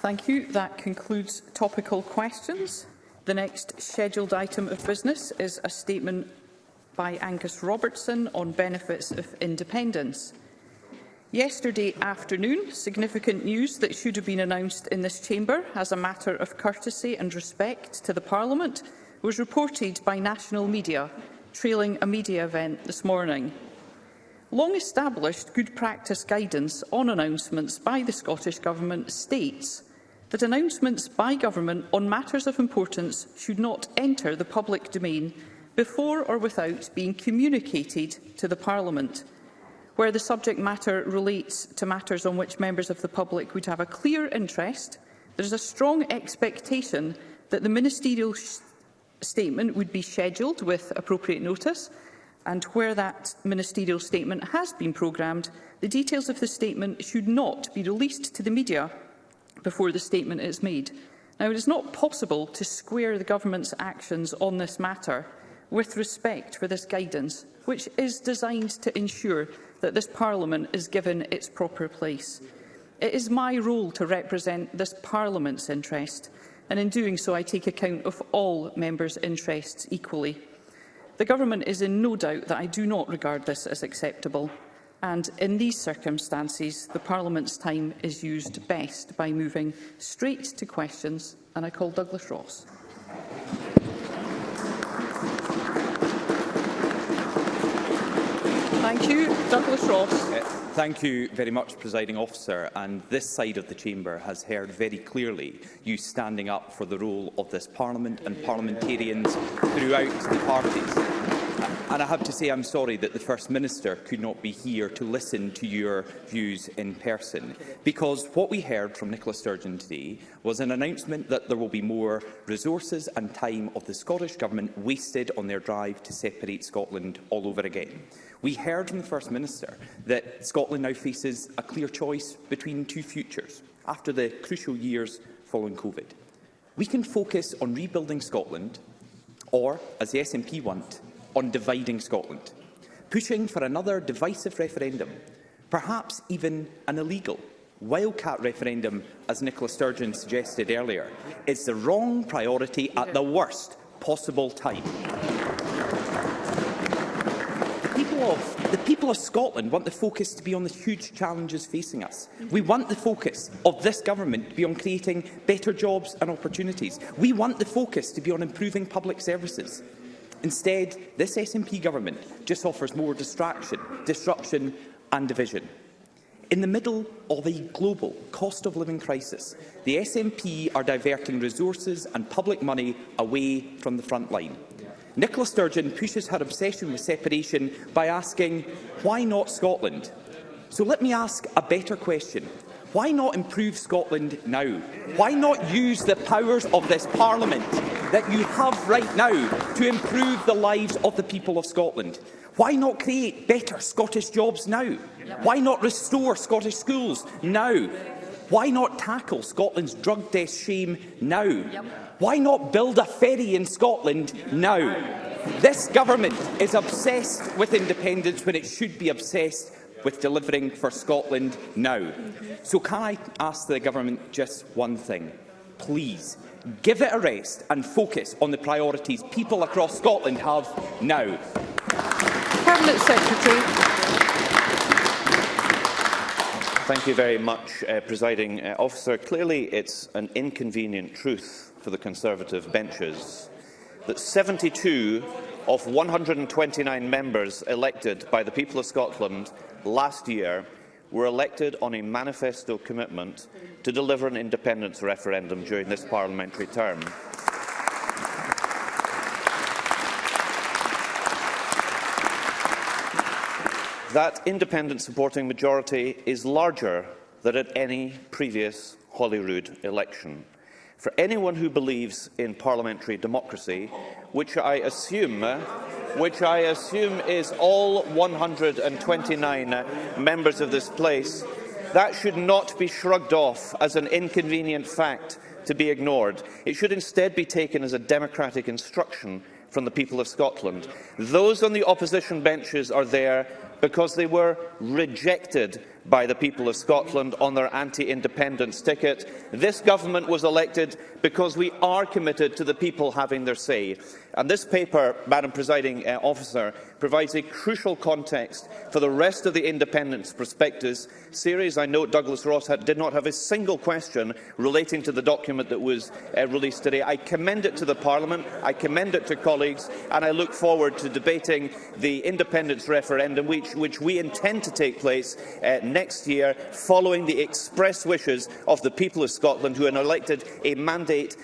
Thank you. That concludes topical questions. The next scheduled item of business is a statement by Angus Robertson on benefits of independence. Yesterday afternoon, significant news that should have been announced in this chamber as a matter of courtesy and respect to the Parliament was reported by national media, trailing a media event this morning. Long-established good practice guidance on announcements by the Scottish Government states that announcements by government on matters of importance should not enter the public domain before or without being communicated to the Parliament. Where the subject matter relates to matters on which members of the public would have a clear interest, there is a strong expectation that the ministerial statement would be scheduled with appropriate notice and where that ministerial statement has been programmed, the details of the statement should not be released to the media before the statement is made. Now, it is not possible to square the Government's actions on this matter with respect for this guidance, which is designed to ensure that this Parliament is given its proper place. It is my role to represent this Parliament's interest, and in doing so I take account of all members' interests equally. The Government is in no doubt that I do not regard this as acceptable and in these circumstances the Parliament's time is used best by moving straight to questions and I call Douglas Ross. Thank you. Douglas Ross. Uh, thank you very much, Presiding Officer. And this side of the Chamber has heard very clearly you standing up for the role of this Parliament and parliamentarians throughout the parties. And I have to say I'm sorry that the First Minister could not be here to listen to your views in person, because what we heard from Nicola Sturgeon today was an announcement that there will be more resources and time of the Scottish Government wasted on their drive to separate Scotland all over again. We heard from the First Minister that Scotland now faces a clear choice between two futures after the crucial years following COVID. We can focus on rebuilding Scotland or, as the SNP want, on dividing Scotland, pushing for another divisive referendum, perhaps even an illegal wildcat referendum, as Nicola Sturgeon suggested earlier, is the wrong priority at the worst possible time. people of, the people of Scotland want the focus to be on the huge challenges facing us. We want the focus of this government to be on creating better jobs and opportunities. We want the focus to be on improving public services. Instead, this SNP government just offers more distraction, disruption and division. In the middle of a global cost of living crisis, the SNP are diverting resources and public money away from the front line. Nicola Sturgeon pushes her obsession with separation by asking, why not Scotland? So let me ask a better question. Why not improve Scotland now? Why not use the powers of this Parliament that you have right now to improve the lives of the people of Scotland? Why not create better Scottish jobs now? Why not restore Scottish schools now? Why not tackle Scotland's drug death shame now? Why not build a ferry in Scotland now? This government is obsessed with independence when it should be obsessed with delivering for Scotland now. So can I ask the government just one thing? Please, give it a rest and focus on the priorities people across Scotland have now. Cabinet Secretary. Thank you very much, uh, Presiding uh, Officer. Clearly, it's an inconvenient truth for the Conservative benches that 72 of 129 members elected by the people of Scotland last year were elected on a manifesto commitment to deliver an independence referendum during this parliamentary term. That independent supporting majority is larger than at any previous Holyrood election. For anyone who believes in parliamentary democracy, which I assume which I assume is all 129 members of this place, that should not be shrugged off as an inconvenient fact to be ignored. It should instead be taken as a democratic instruction from the people of Scotland. Those on the opposition benches are there because they were rejected by the people of Scotland on their anti-independence ticket. This government was elected because we are committed to the people having their say. And this paper, Madam Presiding uh, Officer, provides a crucial context for the rest of the independence prospectus series. I note Douglas Ross had, did not have a single question relating to the document that was uh, released today. I commend it to the Parliament, I commend it to colleagues, and I look forward to debating the independence referendum, which, which we intend to take place uh, next year, following the express wishes of the people of Scotland, who elected a mandate,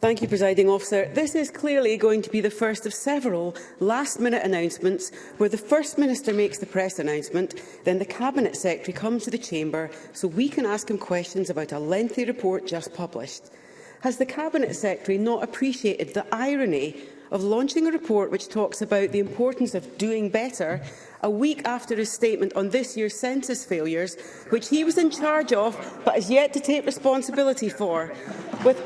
Thank you, Presiding Officer. This is clearly going to be the first of several last-minute announcements where the First Minister makes the press announcement, then the Cabinet Secretary comes to the Chamber so we can ask him questions about a lengthy report just published has the Cabinet Secretary not appreciated the irony of launching a report which talks about the importance of doing better a week after his statement on this year's census failures, which he was in charge of but has yet to take responsibility for, with,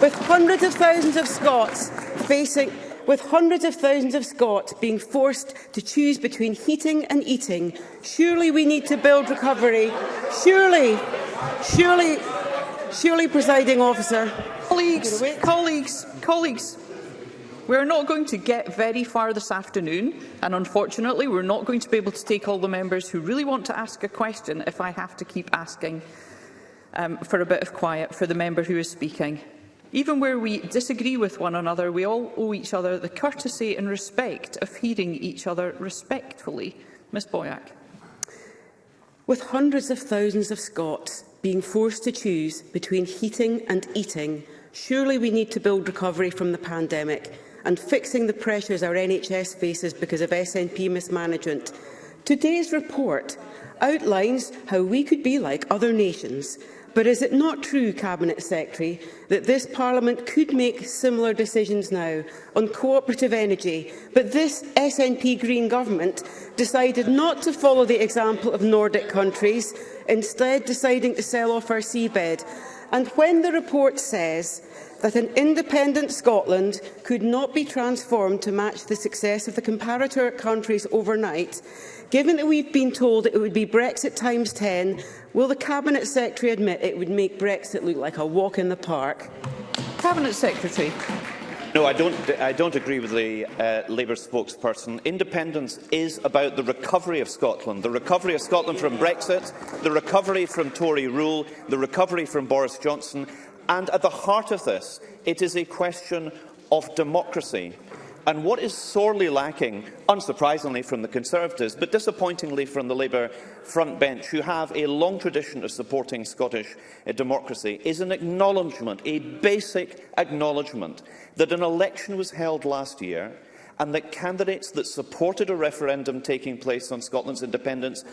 with hundreds of thousands of Scots facing with hundreds of thousands of Scots being forced to choose between heating and eating. Surely we need to build recovery. Surely, surely Surely, presiding officer. Colleagues, colleagues, colleagues. We're not going to get very far this afternoon, and unfortunately we're not going to be able to take all the members who really want to ask a question if I have to keep asking um, for a bit of quiet for the member who is speaking. Even where we disagree with one another, we all owe each other the courtesy and respect of hearing each other respectfully. Ms Boyack. With hundreds of thousands of Scots being forced to choose between heating and eating, surely we need to build recovery from the pandemic and fixing the pressures our NHS faces because of SNP mismanagement. Today's report outlines how we could be like other nations But is it not true, Cabinet Secretary, that this Parliament could make similar decisions now on cooperative energy, but this SNP Green Government decided not to follow the example of Nordic countries, instead deciding to sell off our seabed? And when the report says that an independent Scotland could not be transformed to match the success of the comparator countries overnight. Given that we've been told it would be Brexit times 10, will the Cabinet Secretary admit it would make Brexit look like a walk in the park? Cabinet Secretary. No, I don't, I don't agree with the uh, Labour spokesperson. Independence is about the recovery of Scotland, the recovery of Scotland from Brexit, the recovery from Tory rule, the recovery from Boris Johnson, And at the heart of this, it is a question of democracy. And what is sorely lacking, unsurprisingly from the Conservatives, but disappointingly from the Labour front bench, who have a long tradition of supporting Scottish uh, democracy, is an acknowledgement, a basic acknowledgement, that an election was held last year and that candidates that supported a referendum taking place on Scotland's independence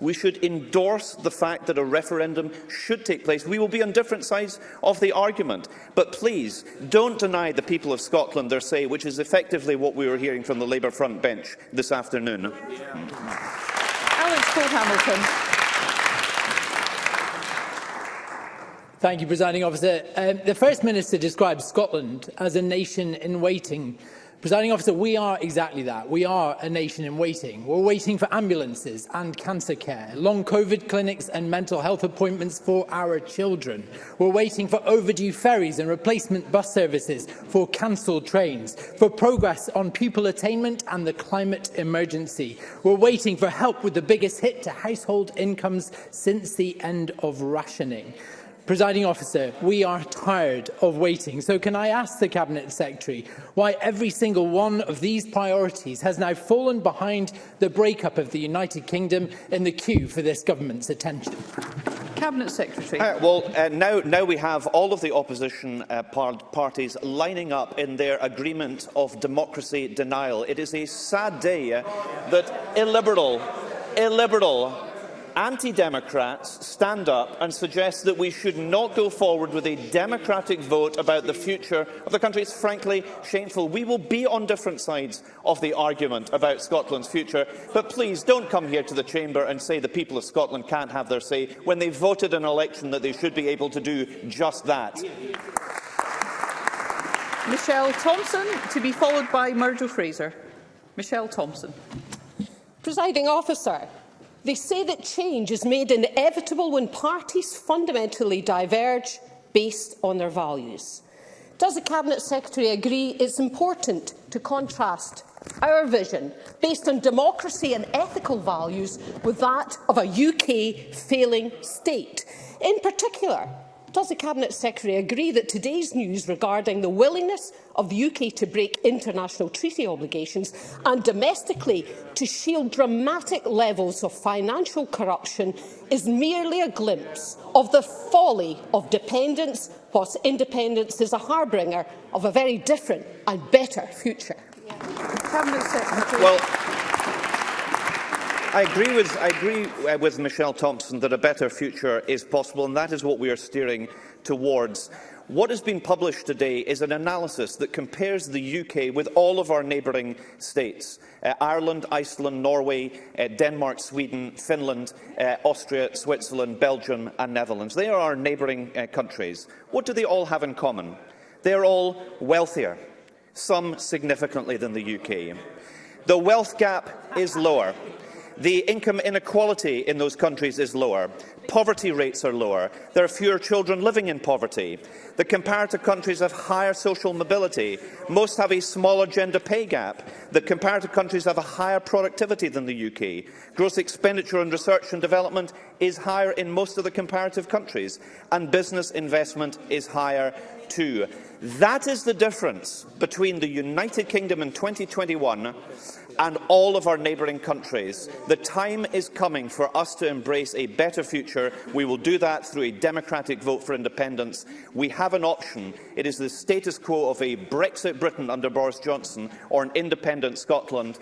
we should endorse the fact that a referendum should take place. We will be on different sides of the argument. But please, don't deny the people of Scotland their say, which is effectively what we were hearing from the Labour front bench this afternoon. Yeah. Alex Paul Hamilton. Thank you, Presiding Officer. Um, the First Minister described Scotland as a nation in waiting. Presiding officer, we are exactly that. We are a nation in waiting. We're waiting for ambulances and cancer care, long COVID clinics and mental health appointments for our children. We're waiting for overdue ferries and replacement bus services, for cancelled trains, for progress on pupil attainment and the climate emergency. We're waiting for help with the biggest hit to household incomes since the end of rationing. Presiding officer, we are tired of waiting. So can I ask the Cabinet Secretary why every single one of these priorities has now fallen behind the breakup of the United Kingdom in the queue for this government's attention? Cabinet Secretary. Uh, well, uh, now, now we have all of the opposition uh, par parties lining up in their agreement of democracy denial. It is a sad day uh, that illiberal, illiberal anti-democrats stand up and suggest that we should not go forward with a democratic vote about the future of the country is frankly shameful. We will be on different sides of the argument about Scotland's future, but please don't come here to the chamber and say the people of Scotland can't have their say when they voted an election that they should be able to do just that. Michelle Thompson, to be followed by Murdo Fraser. Michelle Thompson. Presiding officer, They say that change is made inevitable when parties fundamentally diverge based on their values. Does the Cabinet Secretary agree it's important to contrast our vision, based on democracy and ethical values, with that of a UK failing state? In particular, Does the Cabinet Secretary agree that today's news regarding the willingness of the UK to break international treaty obligations and domestically to shield dramatic levels of financial corruption is merely a glimpse of the folly of dependence, whilst independence is a harbinger of a very different and better future? Yeah. Cabinet Secretary. Well, I agree, with, I agree uh, with Michelle Thompson that a better future is possible, and that is what we are steering towards. What has been published today is an analysis that compares the UK with all of our neighbouring states. Uh, Ireland, Iceland, Norway, uh, Denmark, Sweden, Finland, uh, Austria, Switzerland, Belgium and Netherlands. They are our neighbouring uh, countries. What do they all have in common? They are all wealthier, some significantly than the UK. The wealth gap is lower the income inequality in those countries is lower, poverty rates are lower, there are fewer children living in poverty, the comparator countries have higher social mobility, most have a smaller gender pay gap, the comparator countries have a higher productivity than the UK, gross expenditure on research and development is higher in most of the comparative countries, and business investment is higher too. That is the difference between the United Kingdom in 2021 and all of our neighbouring countries. The time is coming for us to embrace a better future. We will do that through a democratic vote for independence. We have an option. It is the status quo of a Brexit Britain under Boris Johnson or an independent Scotland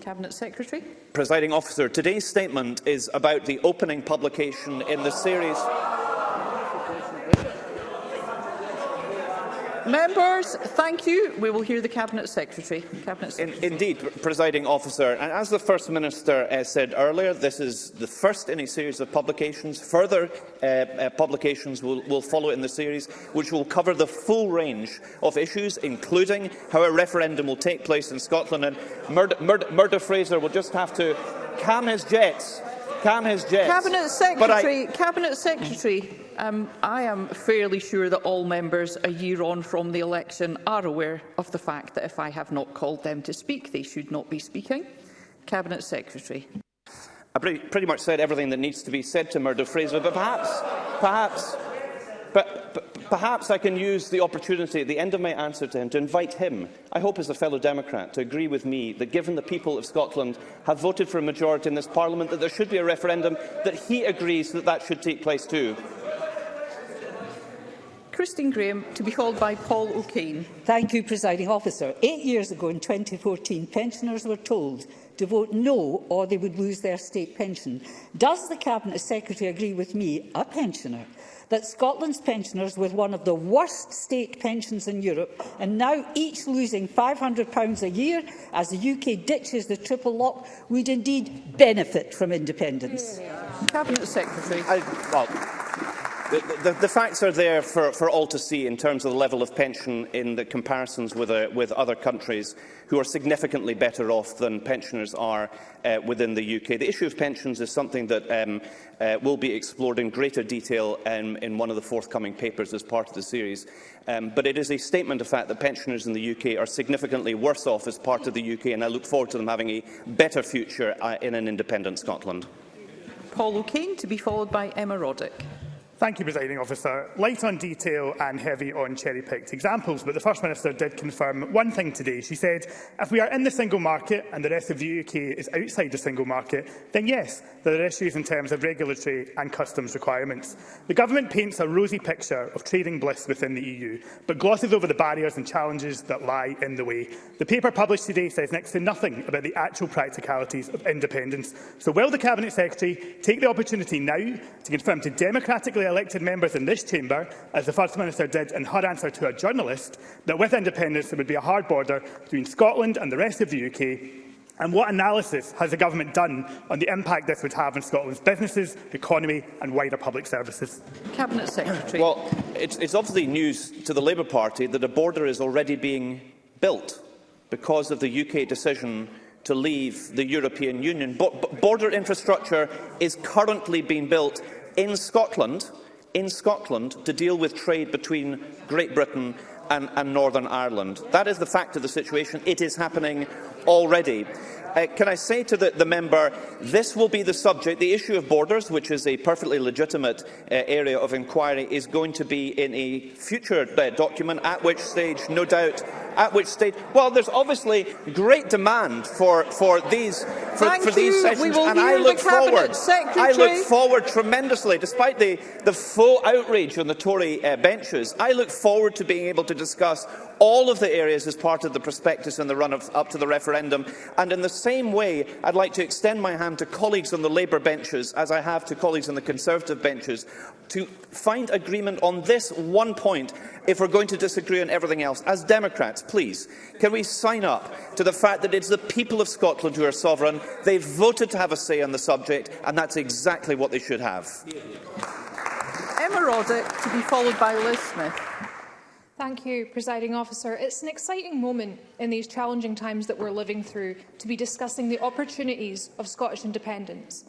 Cabinet Secretary. Presiding officer, today's statement is about the opening publication in the series Members, thank you. We will hear the Cabinet Secretary. Cabinet Secretary. In, indeed, presiding officer. And as the First Minister uh, said earlier, this is the first in a series of publications. Further uh, uh, publications will, will follow in the series, which will cover the full range of issues, including how a referendum will take place in Scotland. And Murder, Murdo, Murdo Fraser will just have to calm his jets. Calm his jets. Cabinet Secretary, I... Cabinet Secretary, Um, I am fairly sure that all members a year on from the election are aware of the fact that if I have not called them to speak, they should not be speaking. Cabinet Secretary. I pretty much said everything that needs to be said to Murdo Fraser, but perhaps, perhaps, but, but perhaps I can use the opportunity at the end of my answer to him to invite him, I hope as a fellow Democrat, to agree with me that given the people of Scotland have voted for a majority in this Parliament, that there should be a referendum, that he agrees that that should take place too. Christine Graham to be called by Paul O'Kane. Thank you, Presiding Officer. Eight years ago in 2014, pensioners were told to vote no or they would lose their state pension. Does the Cabinet Secretary agree with me, a pensioner, that Scotland's pensioners with one of the worst state pensions in Europe and now each losing £500 a year as the UK ditches the triple lock would indeed benefit from independence? Yeah. Cabinet Secretary. I, well, The, the, the, facts are there for, for all to see in terms of the level of pension in the comparisons with, uh, with other countries who are significantly better off than pensioners are uh, within the UK. The issue of pensions is something that um, uh, will be explored in greater detail um, in one of the forthcoming papers as part of the series. Um, but it is a statement of fact that pensioners in the UK are significantly worse off as part of the UK, and I look forward to them having a better future uh, in an independent Scotland. Paul O'Kane, to be followed by Emma Roddick. Thank you, Presiding Officer. Light on detail and heavy on cherry-picked examples, but the First Minister did confirm one thing today. She said, if we are in the single market and the rest of the UK is outside the single market, then yes, there are issues in terms of regulatory and customs requirements. The Government paints a rosy picture of trading bliss within the EU, but glosses over the barriers and challenges that lie in the way. The paper published today says next to nothing about the actual practicalities of independence. So will the Cabinet Secretary take the opportunity now to confirm to democratically elected members in this chamber, as the First Minister did in her answer to a journalist, that with independence there would be a hard border between Scotland and the rest of the UK, and what analysis has the Government done on the impact this would have on Scotland's businesses, economy and wider public services? Cabinet Secretary. Well, it's, it's obviously news to the Labour Party that a border is already being built because of the UK decision to leave the European Union. But border infrastructure is currently being built in Scotland in Scotland to deal with trade between Great Britain and, and Northern Ireland. That is the fact of the situation. It is happening already. uh, can I say to the, the, member, this will be the subject, the issue of borders, which is a perfectly legitimate uh, area of inquiry, is going to be in a future uh, document, at which stage, no doubt, at which stage, well, there's obviously great demand for, for these, for, for these sessions, and I look forward, Secretary. I look forward tremendously, despite the, the full outrage on the Tory uh, benches, I look forward to being able to discuss all of the areas as part of the prospectus in the run-up to the referendum, and in the same way, I'd like to extend my hand to colleagues on the Labour benches, as I have to colleagues on the Conservative benches, to find agreement on this one point if we're going to disagree on everything else. As Democrats, please, can we sign up to the fact that it's the people of Scotland who are sovereign, they've voted to have a say on the subject, and that's exactly what they should have. Emma Roddick, to be followed by Liz Smith. Thank you, Presiding Officer. It's an exciting moment in these challenging times that we're living through to be discussing the opportunities of Scottish independence.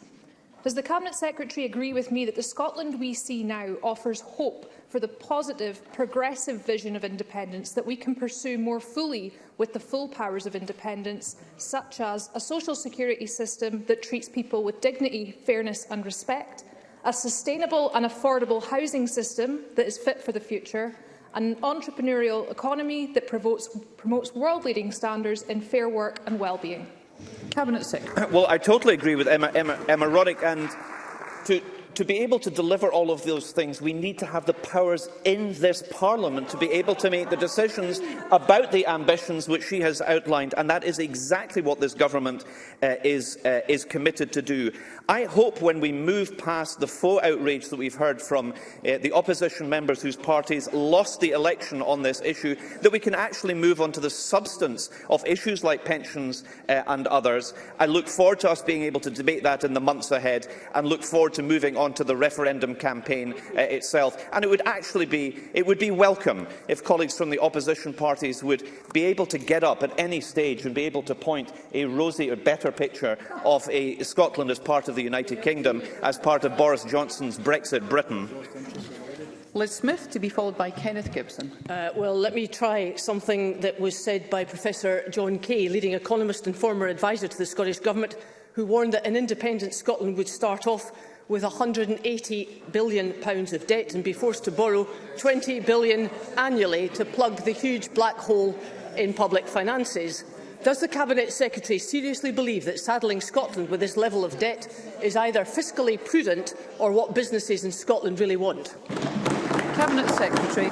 Does the Cabinet Secretary agree with me that the Scotland we see now offers hope for the positive, progressive vision of independence that we can pursue more fully with the full powers of independence, such as a social security system that treats people with dignity, fairness and respect, a sustainable and affordable housing system that is fit for the future, an entrepreneurial economy that promotes, promotes world-leading standards in fair work and well-being. Cabinet Secretary. Well, I totally agree with Emma, Emma, Emma Roddick and to, to be able to deliver all of those things, we need to have the powers in this Parliament to be able to make the decisions about the ambitions which she has outlined, and that is exactly what this government uh, is, uh, is committed to do. I hope when we move past the faux outrage that we've heard from uh, the opposition members whose parties lost the election on this issue, that we can actually move on to the substance of issues like pensions uh, and others. I look forward to us being able to debate that in the months ahead and look forward to moving on onto the referendum campaign uh, itself. And it would actually be, it would be welcome if colleagues from the opposition parties would be able to get up at any stage and be able to point a rosy or better picture of a Scotland as part of the United Kingdom, as part of Boris Johnson's Brexit Britain. Liz Smith, to be followed by Kenneth Gibson. Uh, well, let me try something that was said by Professor John Key, leading economist and former adviser to the Scottish Government, who warned that an independent Scotland would start off with £180 billion pounds of debt and be forced to borrow £20 billion annually to plug the huge black hole in public finances. Does the Cabinet Secretary seriously believe that saddling Scotland with this level of debt is either fiscally prudent or what businesses in Scotland really want? Cabinet Secretary.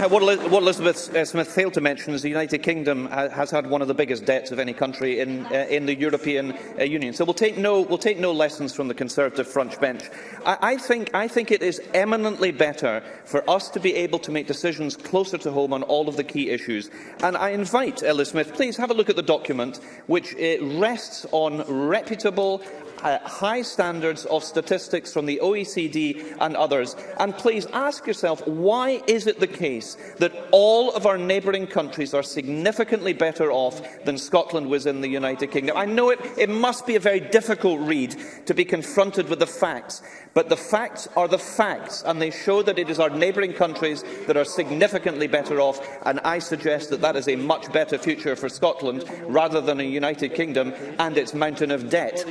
Uh, what, what Elizabeth uh, Smith failed to mention is the United Kingdom uh, has had one of the biggest debts of any country in, uh, in the European uh, Union. So we'll take, no, we'll take no lessons from the Conservative front bench. I, I, think, I think it is eminently better for us to be able to make decisions closer to home on all of the key issues. And I invite Elizabeth Smith, please have a look at the document, which rests on reputable uh, high standards of statistics from the OECD and others. And please ask yourself, why is it the case that all of our neighbouring countries are significantly better off than Scotland was in the United Kingdom? I know it, it must be a very difficult read to be confronted with the facts, but the facts are the facts, and they show that it is our neighbouring countries that are significantly better off, and I suggest that that is a much better future for Scotland rather than a United Kingdom and its mountain of debt.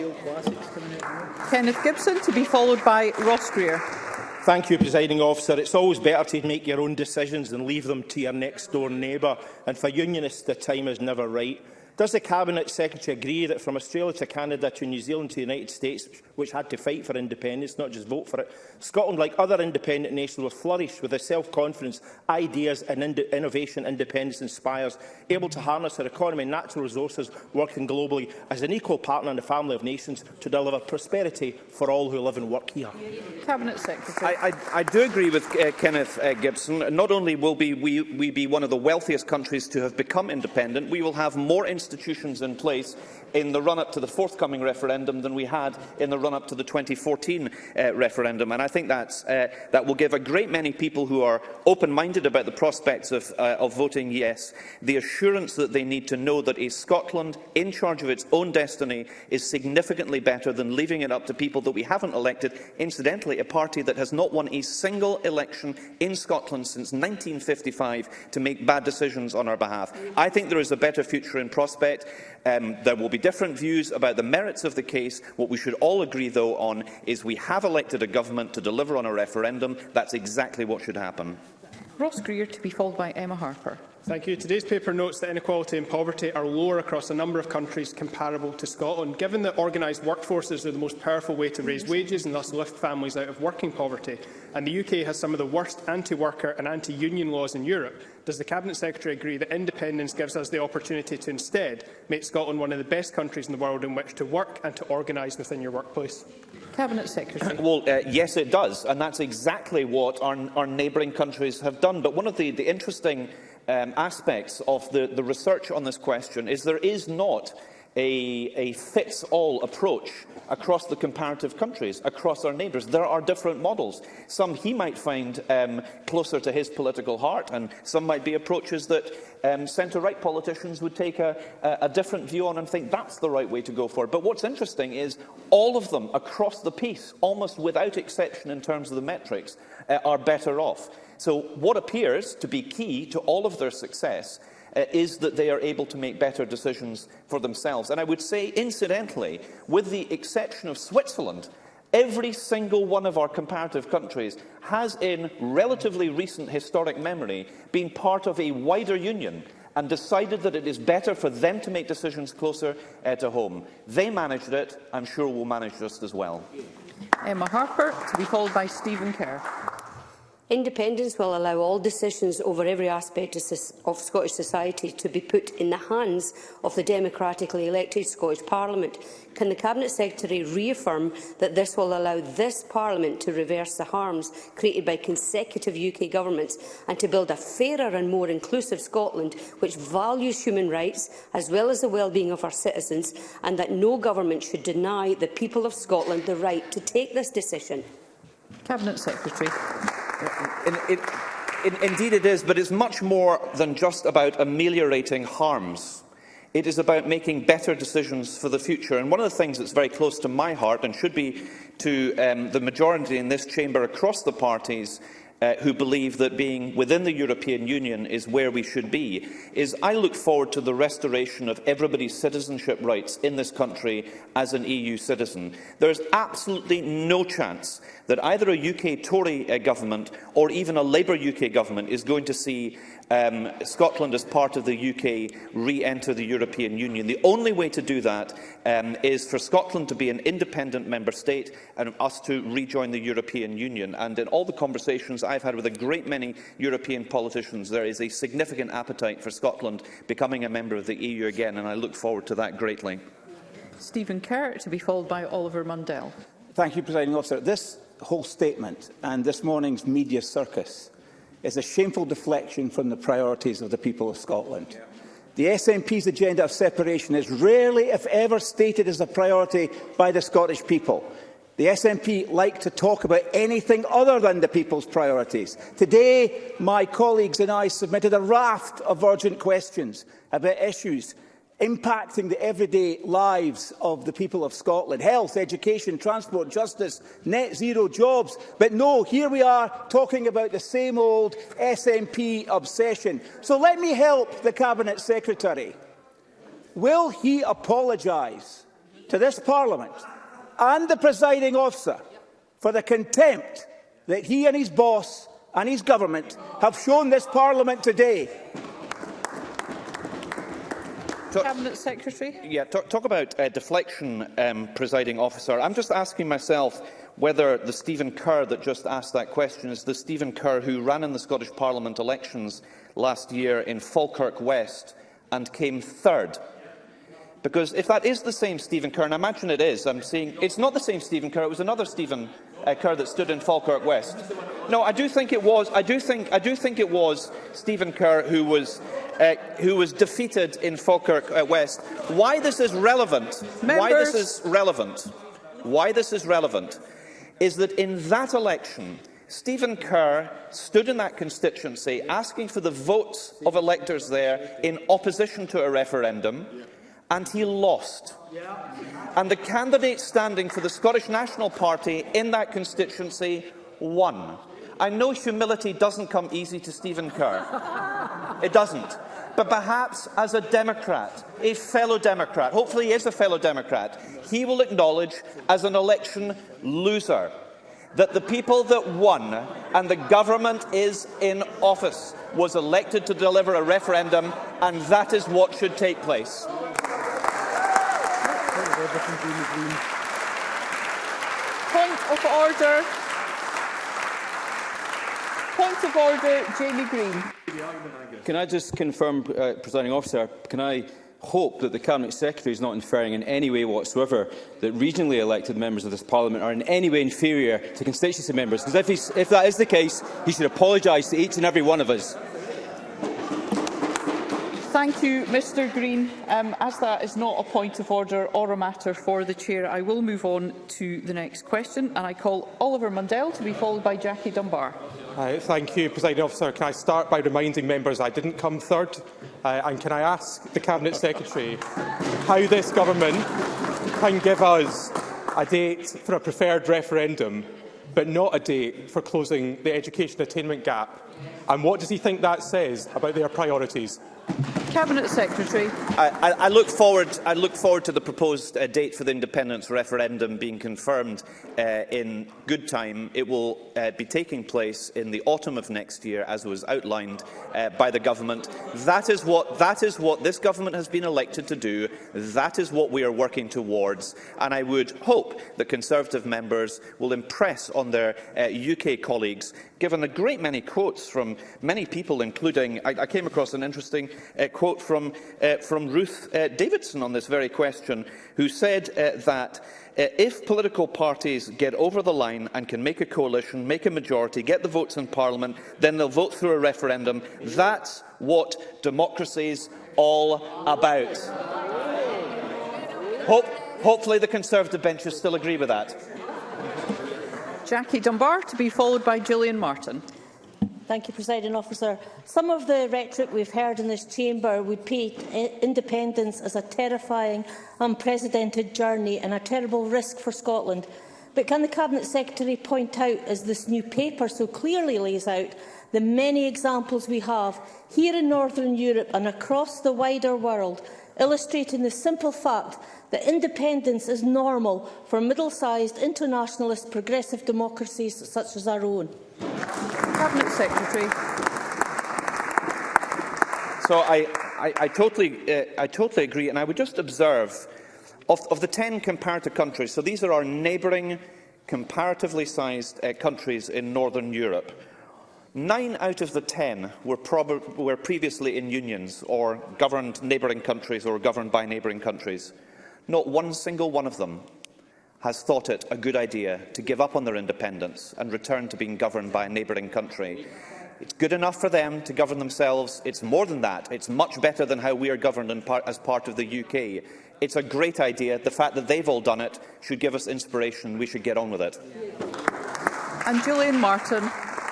Kenneth Gibson, to be followed by Ross Greer. Thank you, Presiding Officer. It's always better to make your own decisions than leave them to your next-door neighbour. And for unionists, the time is never right. Does the Cabinet Secretary agree that from Australia to Canada to New Zealand to the United States, which had to fight for independence, not just vote for it, Scotland, like other independent nations, will flourish with the self-confidence, ideas and in innovation independence inspires, able to harness our economy and natural resources, working globally as an equal partner in the family of nations to deliver prosperity for all who live and work here? Cabinet Secretary. I, I, I do agree with uh, Kenneth uh, Gibson. Not only will be we, we be one of the wealthiest countries to have become independent, we will have more institutions in place in the run-up to the forthcoming referendum than we had in the run-up to the 2014 uh, referendum. And I think that's, uh, that will give a great many people who are open-minded about the prospects of, uh, of voting yes the assurance that they need to know that a Scotland in charge of its own destiny is significantly better than leaving it up to people that we haven't elected, incidentally a party that has not won a single election in Scotland since 1955 to make bad decisions on our behalf. I think there is a better future in prospect. Um, there will be different views about the merits of the case. What we should all agree, though, on is we have elected a government to deliver on a referendum. That's exactly what should happen. Ross Greer to be followed by Emma Harper. Thank you. Today's paper notes that inequality and poverty are lower across a number of countries comparable to Scotland. Given that organised workforces are the most powerful way to raise wages and thus lift families out of working poverty, and the UK has some of the worst anti-worker and anti-union laws in Europe, does the Cabinet Secretary agree that independence gives us the opportunity to instead make Scotland one of the best countries in the world in which to work and to organise within your workplace? Cabinet Secretary. Well, uh, yes, it does, and that's exactly what our, our neighbouring countries have done. But one of the, the interesting um, aspects of the, the research on this question is there is not a, a fits-all approach across the comparative countries, across our neighbours. There are different models. Some he might find um, closer to his political heart, and some might be approaches that um, centre-right politicians would take a, a different view on and think that's the right way to go for. But what's interesting is all of them across the piece, almost without exception in terms of the metrics, uh, are better off. So what appears to be key to all of their success uh, is that they are able to make better decisions for themselves. And I would say, incidentally, with the exception of Switzerland, every single one of our comparative countries has in relatively recent historic memory been part of a wider union and decided that it is better for them to make decisions closer uh, to home. They managed it, I'm sure we'll manage this as well. Emma Harper, to be followed by Stephen Kerr. Independence will allow all decisions over every aspect of Scottish society to be put in the hands of the democratically elected Scottish Parliament. Can the Cabinet Secretary reaffirm that this will allow this Parliament to reverse the harms created by consecutive UK governments and to build a fairer and more inclusive Scotland which values human rights as well as the well-being of our citizens and that no government should deny the people of Scotland the right to take this decision? Cabinet Secretary. In, in, in, indeed it is, but it's much more than just about ameliorating harms. It is about making better decisions for the future. And one of the things that's very close to my heart and should be to um, the majority in this chamber across the parties uh, who believe that being within the European Union is where we should be, is I look forward to the restoration of everybody's citizenship rights in this country as an EU citizen. There is absolutely no chance that either a UK Tory uh, government or even a Labour UK government is going to see um, Scotland as part of the UK re-enter the European Union. The only way to do that um, is for Scotland to be an independent member state and us to rejoin the European Union. And in all the conversations I've had with a great many European politicians, there is a significant appetite for Scotland becoming a member of the EU again, and I look forward to that greatly. Stephen Kerr, to be followed by Oliver Mundell. Thank you, Presiding Officer. This whole statement and this morning's media circus is a shameful deflection from the priorities of the people of Scotland. Yeah. The SNP's agenda of separation is rarely, if ever, stated as a priority by the Scottish people. The SNP like to talk about anything other than the people's priorities. Today, my colleagues and I submitted a raft of urgent questions about issues impacting the everyday lives of the people of Scotland. Health, education, transport, justice, net zero jobs. But no, here we are talking about the same old SNP obsession. So let me help the Cabinet Secretary. Will he apologise to this Parliament and the presiding officer for the contempt that he and his boss and his government have shown this parliament today. Talk, Cabinet Secretary. Yeah, talk, talk about uh, deflection, um, presiding officer. I'm just asking myself whether the Stephen Kerr that just asked that question is the Stephen Kerr who ran in the Scottish Parliament elections last year in Falkirk West and came third Because if that is the same Stephen Kerr, and I imagine it is, I'm seeing it's not the same Stephen Kerr, it was another Stephen uh, Kerr that stood in Falkirk West. No, I do think it was, I do think, I do think it was Stephen Kerr who was, uh, who was defeated in Falkirk uh, West. Why this is relevant, Members. why this is relevant, why this is relevant, is that in that election, Stephen Kerr stood in that constituency asking for the votes of electors there in opposition to a referendum. and he lost. And the candidate standing for the Scottish National Party in that constituency won. I know humility doesn't come easy to Stephen Kerr. it doesn't. But perhaps as a Democrat, a fellow Democrat, hopefully he is a fellow Democrat, he will acknowledge as an election loser that the people that won and the government is in office was elected to deliver a referendum and that is what should take place. Point of order. Point of order, Jamie Green. Can I just confirm, uh, Presiding Officer, can I hope that the Cabinet Secretary is not inferring in any way whatsoever that regionally elected members of this Parliament are in any way inferior to constituency members? Because if, if that is the case, he should apologise to each and every one of us. Thank you, Mr Green. Um, as that is not a point of order or a matter for the Chair, I will move on to the next question. And I call Oliver Mundell to be followed by Jackie Dunbar. Uh, thank you, President Officer. Can I start by reminding members I didn't come third? Uh, and can I ask the Cabinet Secretary how this government can give us a date for a preferred referendum, but not a date for closing the education attainment gap? And what does he think that says about their priorities? Cabinet Secretary. I, I, I, look forward, I look forward to the proposed uh, date for the independence referendum being confirmed uh, in good time. It will uh, be taking place in the autumn of next year, as was outlined uh, by the government. That is, what, that is what this government has been elected to do. That is what we are working towards. And I would hope that Conservative members will impress on their UK uh, colleagues, given a great many quotes from many people, including I, I came across an interesting uh, quote from, uh, from Ruth uh, Davidson on this very question, who said uh, that uh, if political parties get over the line and can make a coalition, make a majority, get the votes in Parliament, then they'll vote through a referendum. That's what democracy's all about. Hope, hopefully the Conservative benches still agree with that. Jackie Dunbar, to be followed by Gillian Martin. Thank you, President Officer. Some of the rhetoric we've heard in this chamber would paint independence as a terrifying, unprecedented journey and a terrible risk for Scotland. But can the Cabinet Secretary point out, as this new paper so clearly lays out, the many examples we have here in Northern Europe and across the wider world illustrating the simple fact that independence is normal for middle-sized internationalist progressive democracies such as our own. Cabinet Secretary. So I, I, I, totally, uh, I totally agree, and I would just observe, of, of the 10 comparative countries, so these are our neighbouring, comparatively sized uh, countries in Northern Europe, Nine out of the ten were, were previously in unions or governed neighbouring countries or governed by neighbouring countries. Not one single one of them has thought it a good idea to give up on their independence and return to being governed by a neighbouring country. It's good enough for them to govern themselves. It's more than that. It's much better than how we are governed par as part of the UK. It's a great idea. The fact that they've all done it should give us inspiration. We should get on with it. And Julian Martin.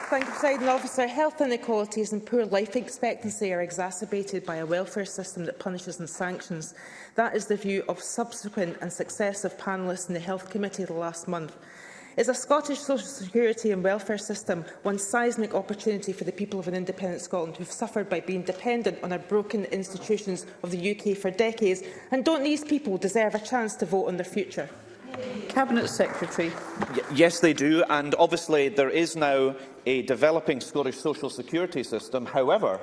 Thank you, President Officer. Health inequalities and poor life expectancy are exacerbated by a welfare system that punishes and sanctions. That is the view of subsequent and successive panellists in the Health Committee last month. Is a Scottish social security and welfare system one seismic opportunity for the people of an independent Scotland who have suffered by being dependent on our broken institutions of the UK for decades? And don't these people deserve a chance to vote on their future? Cabinet Secretary. Y yes, they do. And obviously, there is now a developing Scottish social security system. However,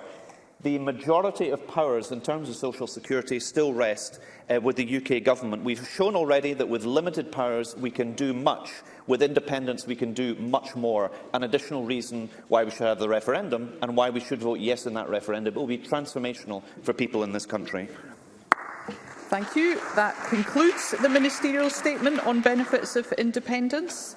the majority of powers in terms of social security still rest uh, with the UK government. We've shown already that with limited powers we can do much. With independence we can do much more. An additional reason why we should have the referendum and why we should vote yes in that referendum. It will be transformational for people in this country. Thank you. That concludes the ministerial statement on benefits of independence.